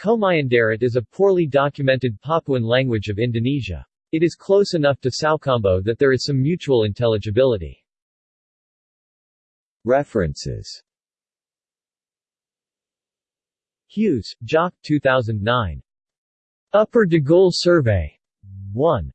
Komyandaret is a poorly documented Papuan language of Indonesia. It is close enough to Tsaukambo that there is some mutual intelligibility. References Hughes, Jock 2009. Upper Digul Survey. 1.